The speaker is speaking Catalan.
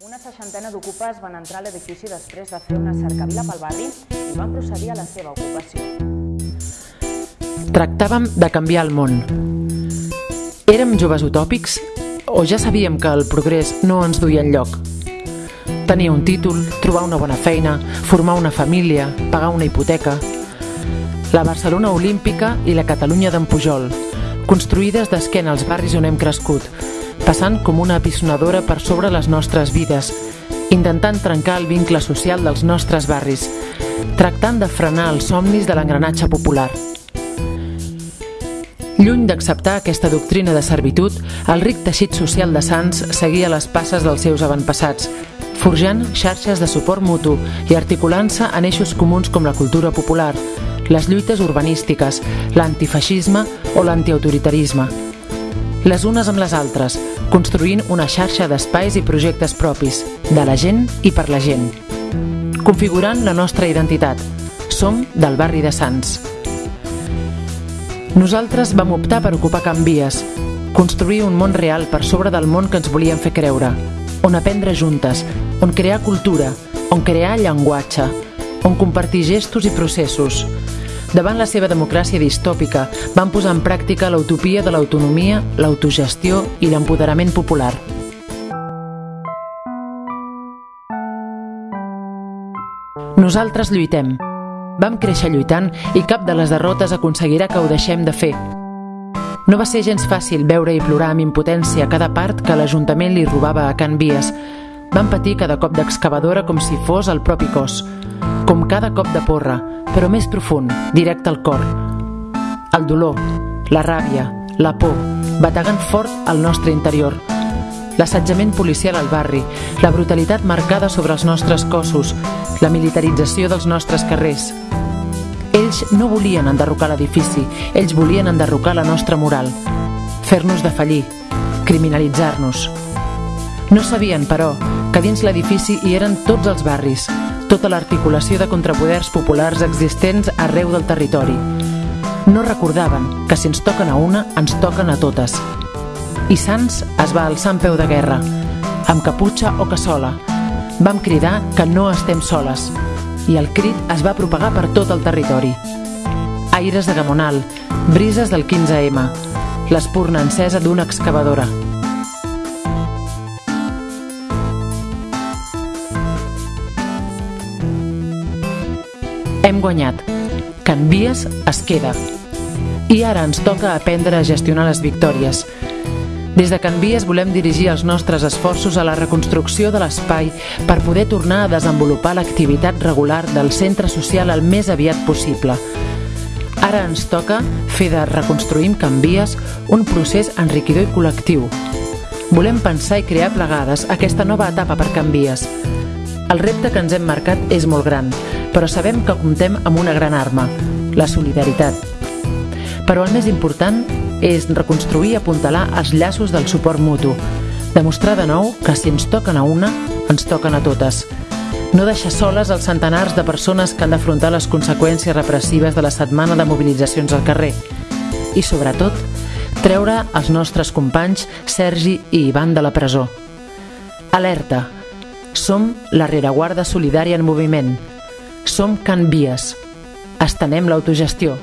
Una seixantena d'ocupes van entrar a l'edifici després de fer una cercavila pel barri i van procedir a la seva ocupació. Tractàvem de canviar el món. Érem joves utòpics o ja sabíem que el progrés no ens duia enlloc? Tenir un títol, trobar una bona feina, formar una família, pagar una hipoteca... La Barcelona Olímpica i la Catalunya d'en Pujol, construïdes d'esquena als barris on hem crescut, passant com una apisonadora per sobre les nostres vides, intentant trencar el vincle social dels nostres barris, tractant de frenar els somnis de l'engranatge popular. Lluny d'acceptar aquesta doctrina de servitud, el ric teixit social de Sants seguia les passes dels seus avantpassats, forjant xarxes de suport mutu i articulant-se en eixos comuns com la cultura popular, les lluites urbanístiques, l'antifeixisme o l'antiautoritarisme. Les unes amb les altres, construint una xarxa d'espais i projectes propis, de la gent i per la gent. Configurant la nostra identitat. Som del barri de Sants. Nosaltres vam optar per ocupar Can Vies, construir un món real per sobre del món que ens volien fer creure, on aprendre juntes, on crear cultura, on crear llenguatge, on compartir gestos i processos. Davant la seva democràcia distòpica, van posar en pràctica l'utopia de l'autonomia, l'autogestió i l'empoderament popular. Nosaltres lluitem. Vam créixer lluitant i cap de les derrotes aconseguirà que ho deixem de fer. No va ser gens fàcil veure i plorar amb impotència cada part que l'Ajuntament li robava a Can Vies. Van patir cada cop d'excavadora com si fos el propi cos, com cada cop de porra, però més profund, directe al cor. El dolor, la ràbia, la por, bategant fort al nostre interior. L'assetjament policial al barri, la brutalitat marcada sobre els nostres cossos, la militarització dels nostres carrers. Ells no volien enderrocar l'edifici, ells volien enderrocar la nostra moral, fer-nos defallir, criminalitzar-nos. No sabien, però, dins l'edifici hi eren tots els barris, tota l'articulació de contrapoders populars existents arreu del territori. No recordaven que si ens toquen a una, ens toquen a totes. I Sants es va alçar en peu de guerra, amb caputxa o cassola. Vam cridar que no estem soles, i el crit es va propagar per tot el territori. Aires de Gamonal, brises del 15M, l'espurna encesa d'una excavadora. Hem guanyat. Can Vies es queda. I ara ens toca aprendre a gestionar les victòries. Des de Can Vies volem dirigir els nostres esforços a la reconstrucció de l'espai per poder tornar a desenvolupar l'activitat regular del centre social el més aviat possible. Ara ens toca fer de Reconstruïm Can Vies un procés enriquidor i col·lectiu. Volem pensar i crear plegades aquesta nova etapa per Can Vies. El repte que ens hem marcat és molt gran, però sabem que comptem amb una gran arma, la solidaritat. Però el més important és reconstruir i apuntalar els llaços del suport mutu, demostrar de nou que si ens toquen a una, ens toquen a totes. No deixar soles els centenars de persones que han d'afrontar les conseqüències repressives de la setmana de mobilitzacions al carrer. I, sobretot, treure els nostres companys Sergi i Ivan de la presó. Alerta! Som la rereguarda solidària en moviment. Som Can Vies. Estenem l'autogestió.